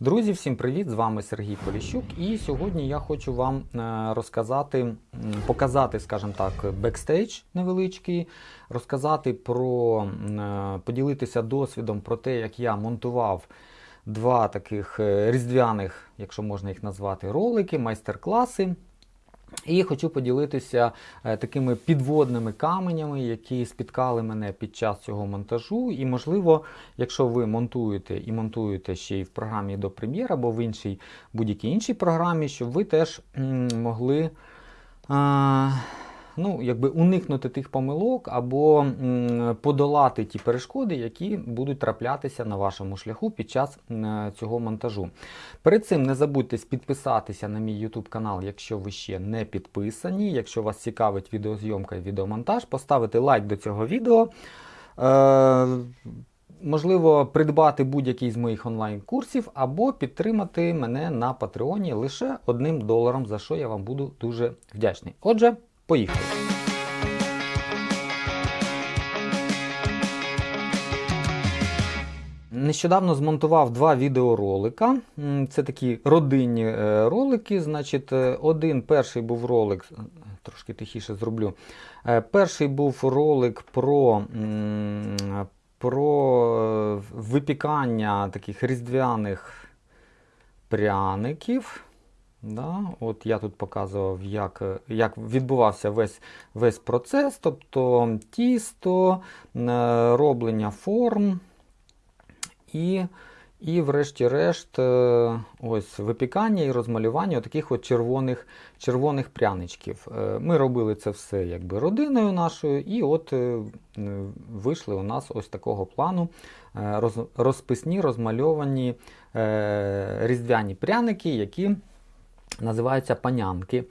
Друзі, всім привіт! З вами Сергій Поліщук. І сьогодні я хочу вам е, розказати, показати, скажімо так, бекстейдж невеличкий, розказати про, е, поділитися досвідом про те, як я монтував два таких е, різдвяних, якщо можна їх назвати, ролики, майстер-класи. І хочу поділитися е, такими підводними каменями, які спіткали мене під час цього монтажу. І, можливо, якщо ви монтуєте і монтуєте ще й в програмі до Прем'єра або в іншій будь-якій іншій програмі, щоб ви теж могли. А, Ну, якби уникнути тих помилок або подолати ті перешкоди, які будуть траплятися на вашому шляху під час цього монтажу. Перед цим не забудьте підписатися на мій YouTube канал, якщо ви ще не підписані. Якщо вас цікавить відеозйомка і відеомонтаж, поставити лайк до цього відео. Е, Можливо, придбати будь-який з моїх онлайн-курсів або підтримати мене на Патреоні лише одним доларом, за що я вам буду дуже вдячний. Отже, поїхали. Нещодавно змонтував два відеоролика. Це такі родинні е, ролики. Значить, е, один перший був ролик, трошки тихіше зроблю. Е, Перший був ролик про, про е, випікання таких різдвяних пряників. Да, от я тут показував, як, як відбувався весь, весь процес, тобто тісто, е, роблення форм і, і врешті-решт, е, ось випікання і розмалювання таких от червоних, червоних пряничків. Е, Ми робили це все якби родиною нашою, і от вийшли у нас ось такого плану роз, розписні, розмальовані різдвяні пряники, які називаються панянки.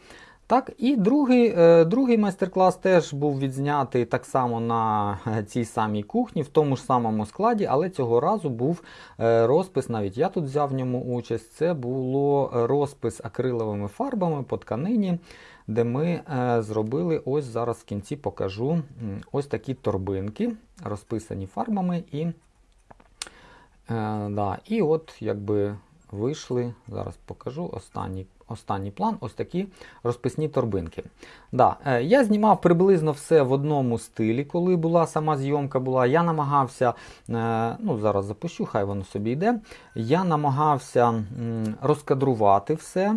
Так, і другий, е, другий майстер-клас теж був відзнятий так само на е, цій самій кухні, в тому ж самому складі, але цього разу був е, розпис, навіть я тут взяв в ньому участь. Це було розпис акриловими фарбами по тканині, де ми зробили ось зараз в кінці покажу ось такі торбинки, розписані фарбами. І, да, і от якби вийшли, зараз покажу останній останній план, ось такі розписні торбинки. Да, е, Я знімав приблизно все в одному стилі, коли була сама зйомка була. Я намагався, е, ну зараз запущу, хай воно собі йде. Я намагався розкадрувати все.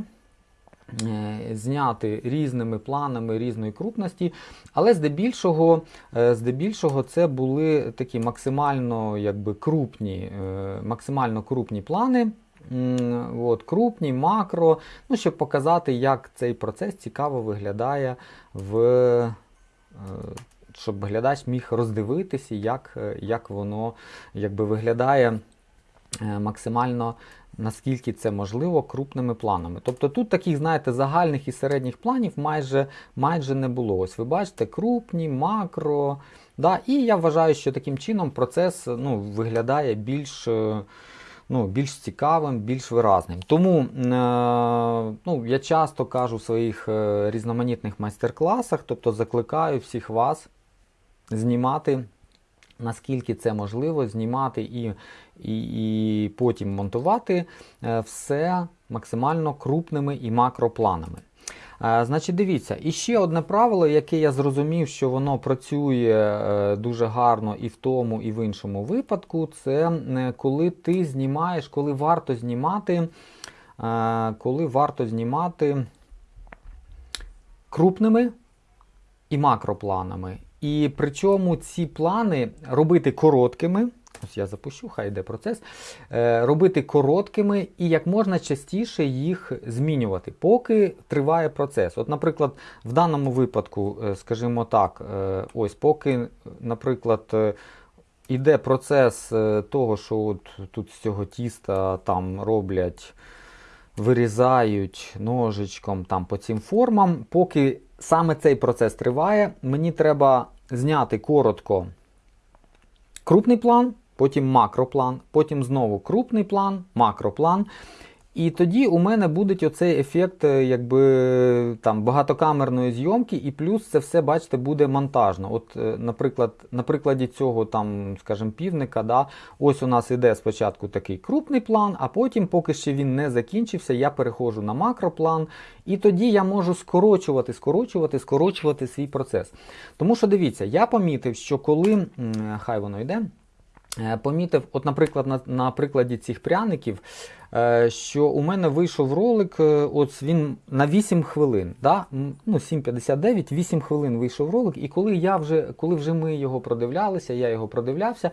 е, Зняти різними планами різної крупності, але здебільшого, здебільшого це були такі максимально якби, крупні, максимально крупні плани. От, крупні, макро, ну, щоб показати, як цей процес цікаво виглядає, в, е, щоб глядач міг роздивитися, як, е, як воно якби, виглядає е, максимально, наскільки це можливо, крупними планами. Тобто тут таких, знаєте, загальних і середніх планів майже, майже не було. Ось ви бачите, крупні, макро. Да? І я вважаю, що таким чином процес ну, виглядає більш. Ну, більш цікавим, більш виразним. Тому е, ну, я часто кажу в своїх е, різноманітних майстер-класах, тобто закликаю всіх вас знімати, наскільки це можливо, знімати і, і, і потім монтувати е, все максимально крупними і макропланами. Значить, дивіться, і ще одне правило, яке я зрозумів, що воно працює е, дуже гарно і в тому, і в іншому випадку, це е, коли ти знімаєш, коли варто знімати, е, коли варто знімати крупними і макропланами. І причому ці плани робити короткими. Ось я запущу, хай йде процес. Е, робити короткими і як можна частіше їх змінювати, поки триває процес. От, наприклад, в даному випадку, е, скажімо так, е, ось поки, наприклад, іде процес того, що от тут з цього тіста там роблять, вирізають ножичком там по цим формам, поки саме цей процес триває, мені треба зняти коротко крупний план, потім макроплан, потім знову крупний план, макроплан. І тоді у мене буде оцей ефект е, якби, там, багатокамерної зйомки, і плюс це все, бачите, буде монтажно. От, е, Наприклад, на прикладі цього там, скажімо, півника, да, ось у нас іде спочатку такий крупний план, а потім, поки ще він не закінчився, я переходжу на макроплан, і тоді я можу скорочувати, скорочувати, скорочувати свій процес. Тому що дивіться, я помітив, що коли хай воно йде. Е, Помітив, от, наприклад, на, на прикладі цих пряників, е, що у мене вийшов ролик, е, от він на 8 хвилин. Да? Ну, 7.59, 8 хвилин вийшов ролик, і коли я вже, коли вже ми його продивлялися, я його продивлявся,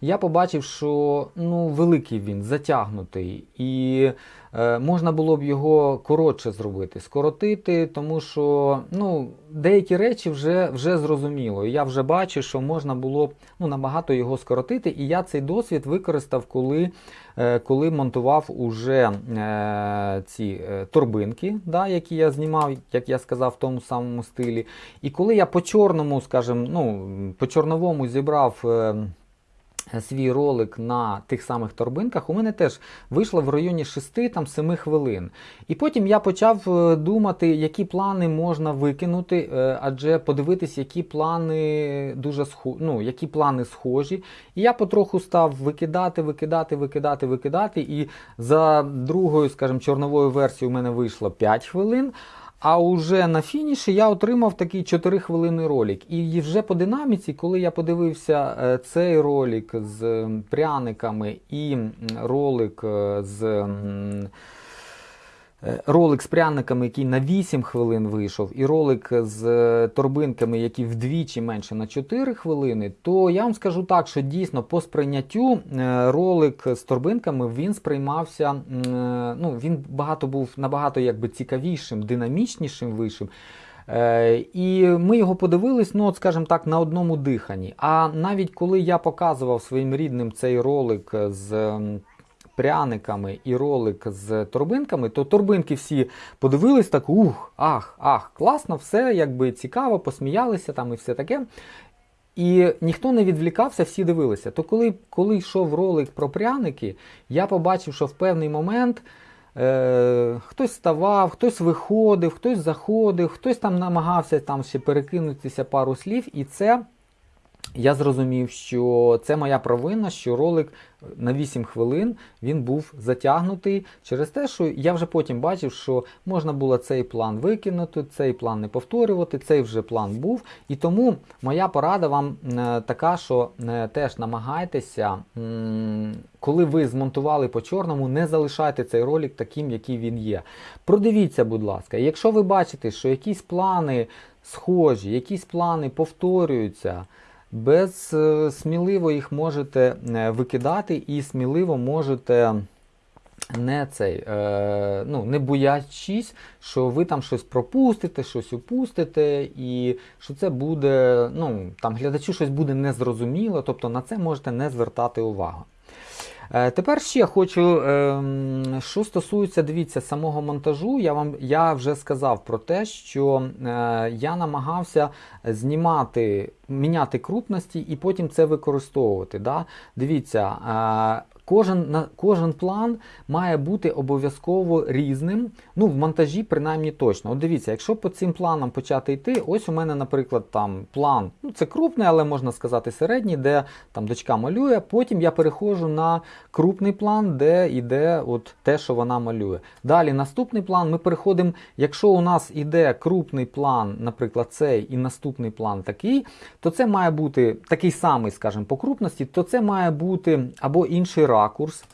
я побачив, що ну, великий він, затягнутий, і е, можна було б його коротше зробити, скоротити, тому що ну, деякі речі вже, вже зрозуміло. І я вже бачу, що можна було б ну, набагато його скоротити. І я цей досвід використав, коли, е, коли монтував уже е, ці е, торбинки, да, які я знімав, як я сказав, в тому самому стилі. І коли я по чорному, скажімо, ну, по чорновому зібрав. Свій ролик на тих самих торбинках, у мене теж вийшло в районі 6-7 хвилин. І потім я почав е, думати, які плани можна викинути, е, адже подивитись, які плани дуже схо... ну, які плани схожі. І я потроху став викидати, викидати, викидати, викидати. І за другою, скажімо, чорновою версією у мене вийшло 5 хвилин. А уже на фініші я отримав такий 4 хвилини ролик. І вже по динаміці, коли я подивився е, цей ролик з пряниками і ролик е, з. Е, Ролик з пряниками, який на 8 хвилин вийшов, і ролик з е, торбинками, які вдвічі менше на 4 хвилини, то я вам скажу так, що дійсно по сприйняттю е, ролик з торбинками він сприймався. Ну, він багато був набагато якби цікавішим, динамічнішим вийшим. Е, І ми його подивились, ну, от, скажімо так, на одному диханні. А навіть коли я показував своїм рідним цей ролик з пряниками і ролик з торбинками, то торбинки всі подивились так, ух, ах, ах, класно, все якби цікаво, посміялися там і все таке. І ніхто не відвлікався, всі дивилися. То коли, коли йшов ролик про пряники, я побачив, що в певний момент е, хтось ставав, хтось виходив, хтось заходив, хтось там намагався там ще перекинутися пару слів, і це я зрозумів, що це моя провина, що ролик на 8 хвилин він був затягнутий через те, що я вже потім бачив, що можна було цей план викинути, цей план не повторювати, цей вже план був. І тому моя порада вам е, така, що е, теж намагайтеся, коли ви змонтували по чорному, не залишайте цей ролик таким, який він є. Продивіться, будь ласка, якщо ви бачите, що якісь плани схожі, якісь плани повторюються. Без е, сміливо їх можете е, викидати і сміливо можете не цей, е, ну, не боячись, що ви там щось пропустите, щось упустите, і що це буде, ну, там глядачу щось буде незрозуміло, тобто на це можете не звертати увагу. Е, Тепер ще хочу, ем, що стосується, дивіться, самого монтажу, я вам я вже сказав про те, що е, я намагався знімати, міняти крупності і потім це використовувати. Да? Дивіться, е, Кожен, на- кожен план має бути обов'язково різним. Ну, в монтажі принаймні точно. От дивіться, якщо по цим планам почати йти, ось у мене, наприклад, там план, ну це крупний, але можна сказати середній, де там дочка малює. Потім я переходжу на крупний план, де йде от те, що вона малює. Далі наступний план ми переходимо, якщо у нас іде крупний план, наприклад, цей і наступний план такий, то це має бути такий самий, скажімо, по крупності, то це має бути або інший ракурс,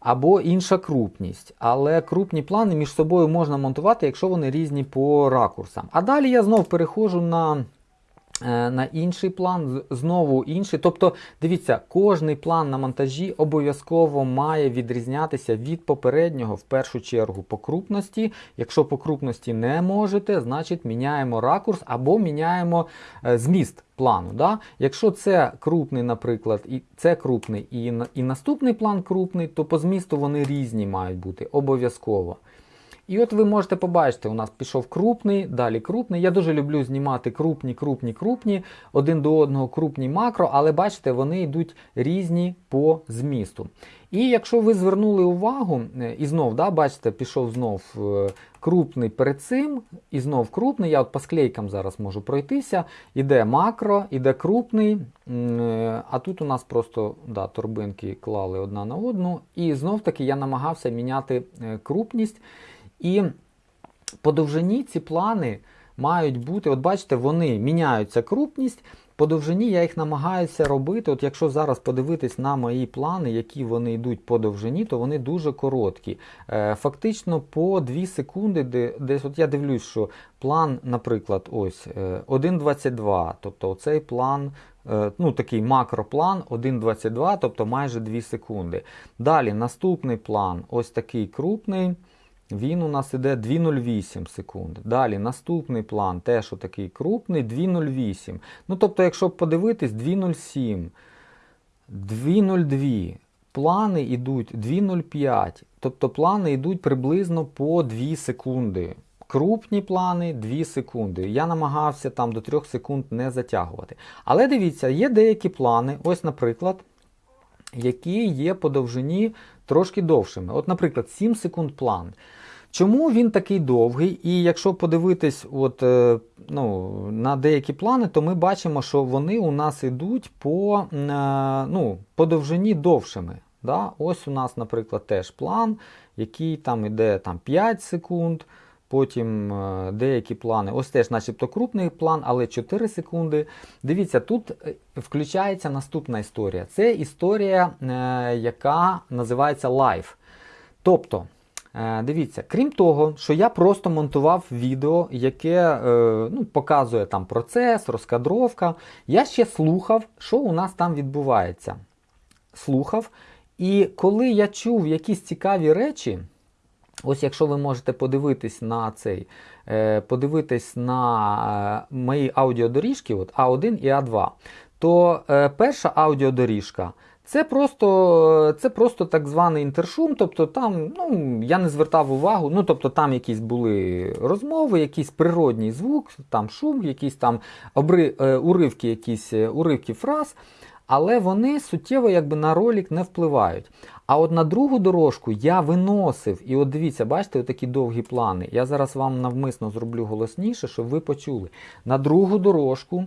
або інша крупність. Але крупні плани між собою можна монтувати, якщо вони різні по ракурсам. А далі я знов переходжу на. Е, На інший план, знову інший. Тобто, дивіться, кожний план на монтажі обов'язково має відрізнятися від попереднього, в першу чергу, по крупності. Якщо по крупності не можете, значить міняємо ракурс або міняємо е, зміст плану. Да? Якщо це крупний, наприклад, і це крупний, і, і наступний план крупний, то по змісту вони різні мають бути обов'язково. І от ви можете побачити, у нас пішов крупний, далі крупний. Я дуже люблю знімати крупні, крупні, крупні, один до одного крупні макро, але бачите, вони йдуть різні по змісту. І якщо ви звернули увагу, е, і знов, да, бачите, пішов знов е, крупний перед цим, і знов крупний. Я от по склейкам зараз можу пройтися. Іде макро, іде крупний. е, А тут у нас просто да, торбинки клали одна на одну. І знов таки я намагався міняти крупність. І по довжині ці плани мають бути, от бачите, вони міняються крупність. По довжині я їх намагаюся робити. От якщо зараз подивитись на мої плани, які вони йдуть по довжині, то вони дуже короткі. Е, Фактично по 2 секунди, десь от я дивлюсь, що план, наприклад, ось е, 1.22, тобто цей план, е, ну такий макроплан 1.22, тобто майже 2 секунди. Далі наступний план, ось такий крупний. Він у нас іде 2,08 секунд. Далі наступний план, теж отакий крупний, 2,08. Ну, тобто, якщо подивитись, 2,07, 2,02. Плани йдуть 2,05. Тобто плани йдуть приблизно по 2 секунди. Крупні плани 2 секунди. Я намагався там до 3 секунд не затягувати. Але дивіться, є деякі плани, ось, наприклад, які є по довжині трошки довшими. От, наприклад, 7 секунд план. Чому він такий довгий? І якщо подивитись от, е, ну, на деякі плани, то ми бачимо, що вони у нас йдуть по, е, ну, по довжині довшими. Да? Ось у нас, наприклад, теж план, який там іде там, 5 секунд. Потім е, деякі плани, ось теж, начебто, крупний план, але 4 секунди. Дивіться, тут включається наступна історія. Це історія, яка називається Live. Тобто, дивіться, крім того, що я просто монтував відео, яке е, ну, показує там процес, розкадровка, я ще слухав, що у нас там відбувається. Слухав. І коли я чув якісь цікаві речі, Ось якщо ви можете подивитись на цей, е, подивитись на е, мої аудіодоріжки, от А1 і А2, то е, перша аудіодоріжка це просто, це просто так званий інтершум, тобто там ну, я не звертав увагу, ну тобто там якісь були розмови, якийсь природній звук, там шум, якісь там обри, е, уривки, якісь е, уривки фраз. Але вони суттєво якби на ролик не впливають. А от на другу дорожку я виносив, і от дивіться, бачите, такі довгі плани. Я зараз вам навмисно зроблю голосніше, щоб ви почули. На другу дорожку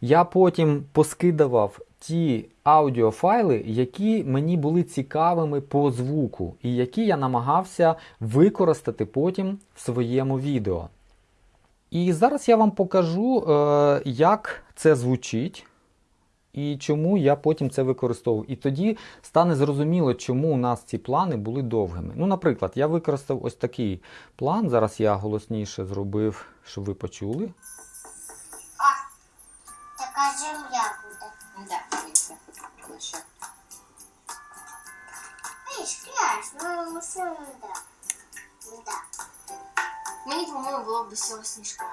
я потім поскидував ті аудіофайли, які мені були цікавими по звуку, і які я намагався використати потім в своєму відео. І зараз я вам покажу, е, як це звучить і чому я потім це використовую. І тоді стане зрозуміло, чому у нас ці плани були довгими. Ну, наприклад, я використав ось такий план. Зараз я голосніше зробив, щоб ви почули. Така земля Мені, по-моєму, було б цього сніжка.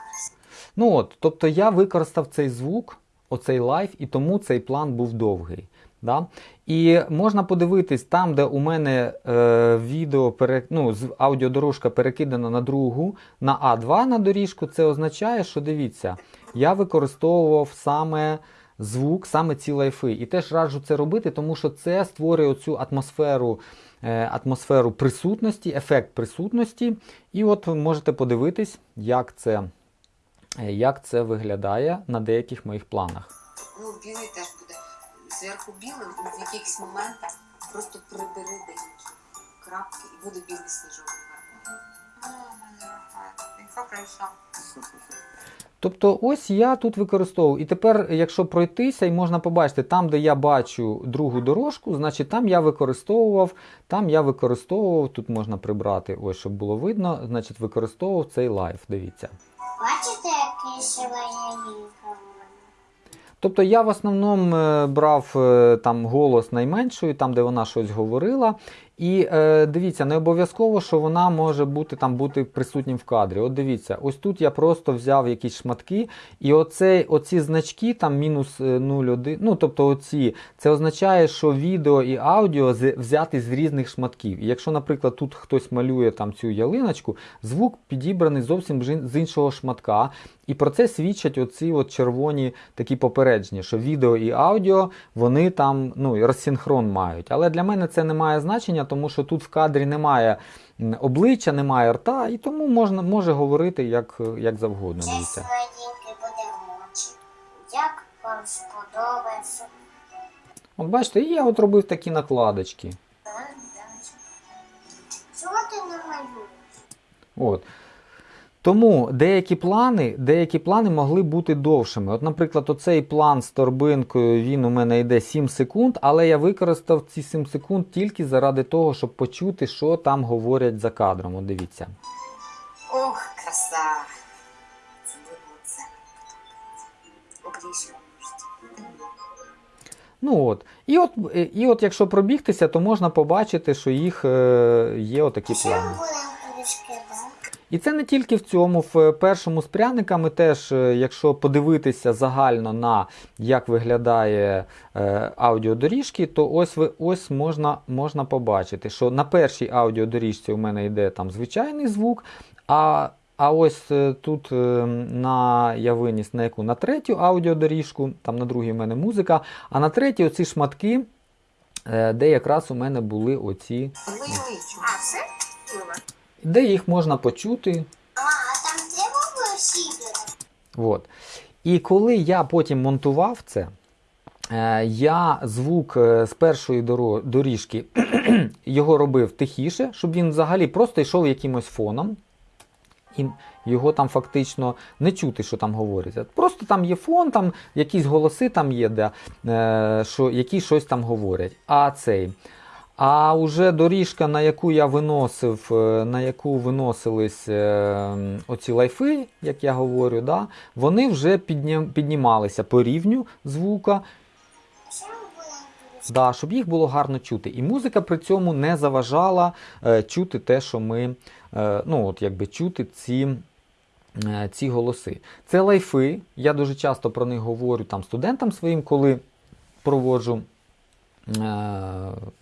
Ну от, тобто я використав цей звук, оцей лайв, і тому цей план був довгий. Да? І можна подивитись там, де у мене е, відео пере, ну, аудіодорожка перекидана на другу, на А2 на доріжку, це означає, що дивіться, я використовував саме звук, саме ці лайфи. І теж раджу це робити, тому що це створює оцю атмосферу, атмосферу присутності, ефект присутності. І от ви можете подивитись, як це, е, як це виглядає на деяких моїх планах. Ну, білий теж буде зверху білим, і в якихось моментах просто прибери деякі крапки і буде білий сніжок. Яка краса. Тобто, ось я тут використовую. І тепер, якщо пройтися, і можна побачити, там, де я бачу другу дорожку, значить там я використовував, там я використовував, тут можна прибрати, ось щоб було видно, значить використовував цей лайв. Дивіться. Бачите, який шевелінка в мене? Тобто я в основному е, брав е, там голос найменшою, там, де вона щось говорила. І е, дивіться, не обов'язково, що вона може бути там бути присутнім в кадрі. От дивіться, ось тут я просто взяв якісь шматки, і оцей, оці значки, там мінус е, 0,1, ну тобто оці, це означає, що відео і аудіо взяти з різних шматків. І якщо, наприклад, тут хтось малює там цю ялиночку, звук підібраний зовсім з іншого шматка. І про це свідчать оці от червоні такі попередження, що відео і аудіо вони там ну, і розсинхрон мають. Але для мене це не має значення, тому що тут в кадрі немає обличчя, немає рта, і тому можна може говорити як, як завгодно. Чесно. Як вам сподобається? От бачите, і я от робив такі накладочки. Чого ти не малюєш? От. Тому деякі плани, деякі плани могли бути довшими. От, наприклад, оцей план з торбинкою, він у мене йде 7 секунд, але я використав ці 7 секунд тільки заради того, щоб почути, що там говорять за кадром. От дивіться. Ох, краса! Це. Ну от. І от, і от якщо пробігтися, то можна побачити, що їх е, є отакі плани. І це не тільки в цьому, в першому з пряниками теж, е, якщо подивитися загально на як виглядає е, аудіодоріжки, то ось ви ось можна, можна побачити, що на першій аудіодоріжці у мене йде там звичайний звук, а, а ось е, тут е, на я виніс на яку на третю аудіодоріжку, там на другій у мене музика, а на третій оці шматки, е, де якраз у мене були оці, А, все? Де їх можна почути. А, там треба було? От. І коли я потім монтував це, е, я звук е, з першої доріжки його робив тихіше, щоб він взагалі просто йшов якимось фоном. І його там фактично не чути, що там говориться. Просто там є фон, там якісь голоси там є, де, е, що, які щось там говорять. А цей. А уже доріжка, на яку я виносив, е, на яку виносились е, оці лайфи, як я говорю, да, вони вже піднімалися по рівню звука, да, щоб їх було гарно чути. І музика при цьому не заважала е, чути те, що ми, ну от якби чути ці. Ці голоси. Це лайфи. Я дуже часто про них говорю там студентам своїм, коли проводжу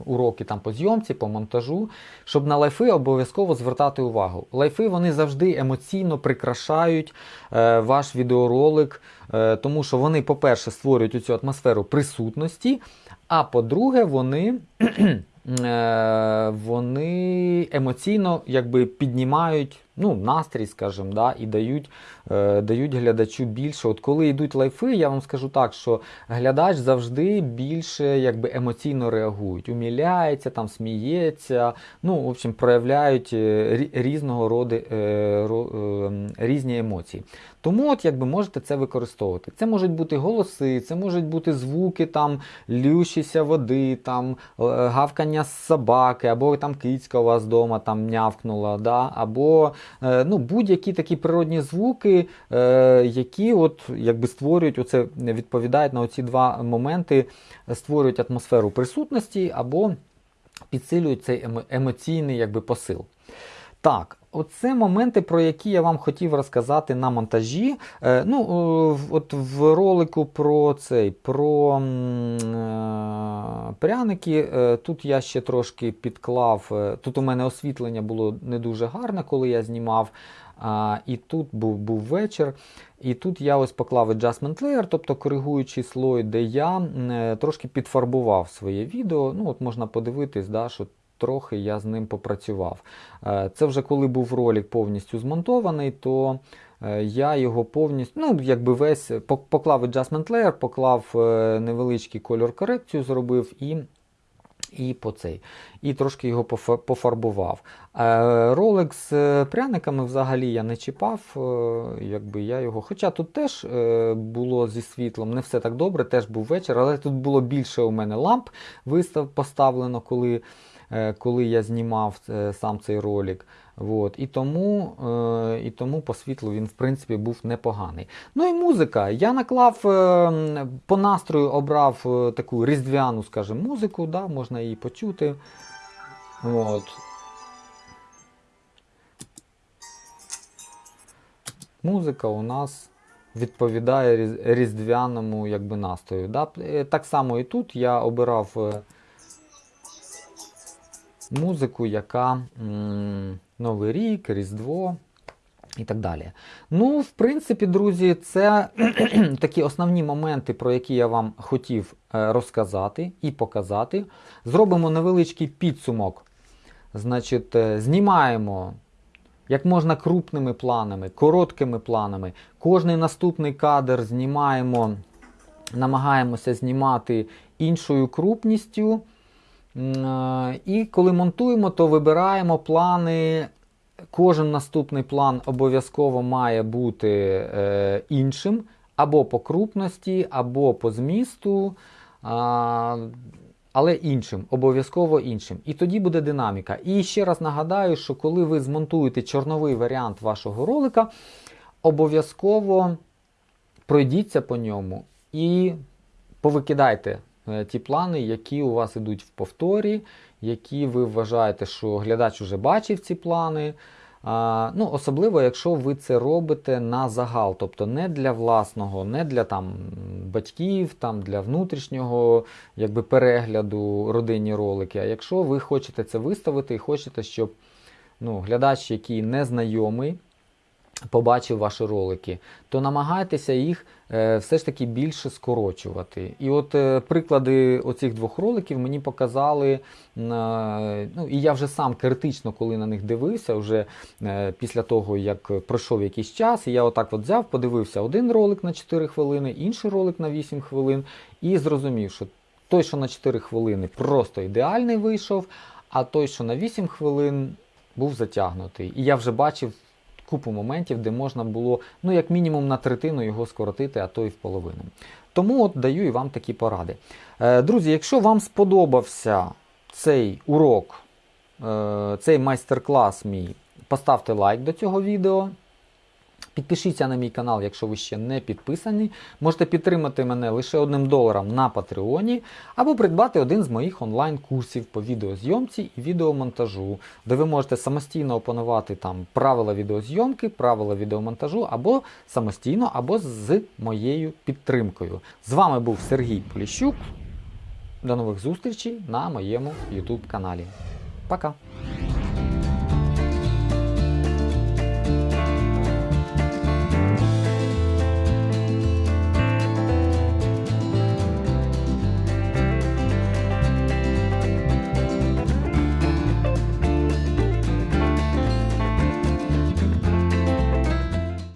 уроки там по зйомці, по монтажу, щоб на лайфи обов'язково звертати увагу. Лайфи вони завжди емоційно прикрашають е, ваш відеоролик, е, тому що вони, по-перше, створюють цю атмосферу присутності, а по-друге, вони. е, Вони емоційно якби піднімають ну, настрій, скажімо, да, і дають, е, дають глядачу більше. От коли йдуть лайфи, я вам скажу так, що глядач завжди більше якби, емоційно реагують, уміляється, там, сміється, ну, в общем, проявляють е, різного роду е, е, різні емоції. Тому от якби можете це використовувати. Це можуть бути голоси, це можуть бути звуки там лющися води, там е, гавкання собаки, або там кицька у вас вдома там нявкнула, да? або е, ну, будь-які такі природні звуки, е, які от якби створюють оце, відповідають на оці два моменти, створюють атмосферу присутності або підсилюють цей емо- емоційний якби, посил. Так, оце моменти, про які я вам хотів розказати на монтажі. Е, ну, е, от в ролику про цей про е, пряники. е, тут я ще трошки підклав. е, тут у мене освітлення було не дуже гарне, коли я знімав. А, і тут був, був вечір. І тут я ось поклав adjustment layer, тобто коригуючий слой, де я е, трошки підфарбував своє відео. Ну, от можна подивитись, да, що трохи я з ним попрацював. Е, Це вже коли був ролик повністю змонтований, то е, я його повністю, ну, якби весь поклав adjustment layer, поклав е, невеличкий кольор корекцію, зробив і. І по цей, і трошки його пофарбував. Ролик з пряниками взагалі я не чіпав, якби я його. Хоча тут теж було зі світлом не все так добре, теж був вечір, але тут було більше у мене ламп вистав поставлено, коли, коли я знімав е, сам цей ролик. От. І, тому, е, і тому по світлу він, в принципі, був непоганий. Ну і музика. Я наклав е, по настрою обрав е, таку різдвяну, скажімо, музику, да, можна її почути. От. Музика у нас відповідає різдвяному якби, настрою. Да? Е, Так само і тут я обирав е, музику, яка Новий рік, Різдво і так далі. Ну, в принципі, друзі, це такі основні моменти, про які я вам хотів е, розказати і показати. Зробимо невеличкий підсумок. Значить, е, знімаємо як можна крупними планами, короткими планами. Кожний наступний кадр знімаємо, намагаємося знімати іншою крупністю. І коли монтуємо, то вибираємо плани. Кожен наступний план обов'язково має бути е, іншим, або по крупності, або по змісту, але іншим, обов'язково іншим. І тоді буде динаміка. І ще раз нагадаю, що коли ви змонтуєте чорновий варіант вашого ролика, обов'язково пройдіться по ньому і повикидайте ті плани, які у вас ідуть в повторі, які ви вважаєте, що глядач вже бачив ці плани. Ну, особливо, якщо ви це робите на загал, тобто не для власного, не для там, батьків, там, для внутрішнього якби, перегляду родинні ролики. А якщо ви хочете це виставити і хочете, щоб ну, глядач, який не знайомий, побачив ваші ролики, то намагайтеся їх е, все ж таки більше скорочувати. І от е, приклади оцих двох роликів мені показали, е, ну і я вже сам критично, коли на них дивився, вже після того, як пройшов якийсь час, і я отак от взяв, подивився один ролик на 4 хвилини, інший ролик на 8 хвилин, і зрозумів, що той, що на 4 хвилини, просто ідеальний вийшов, а той, що на 8 хвилин, був затягнутий. І я вже бачив купу моментів, де можна було, ну, як мінімум, на третину його скоротити, а то і в половину. Тому от даю і вам такі поради. Е, друзі, якщо вам сподобався цей урок, е, цей майстер-клас мій, поставте лайк до цього відео. Підпишіться на мій канал, якщо ви ще не підписані. Можете підтримати мене лише одним доларом на Патреоні, або придбати один з моїх онлайн-курсів по відеозйомці і відеомонтажу, де ви можете самостійно опанувати там правила відеозйомки, правила відеомонтажу, або самостійно, або з моєю підтримкою. З вами був Сергій Поліщук. До нових зустрічей на моєму YouTube каналі. Пока!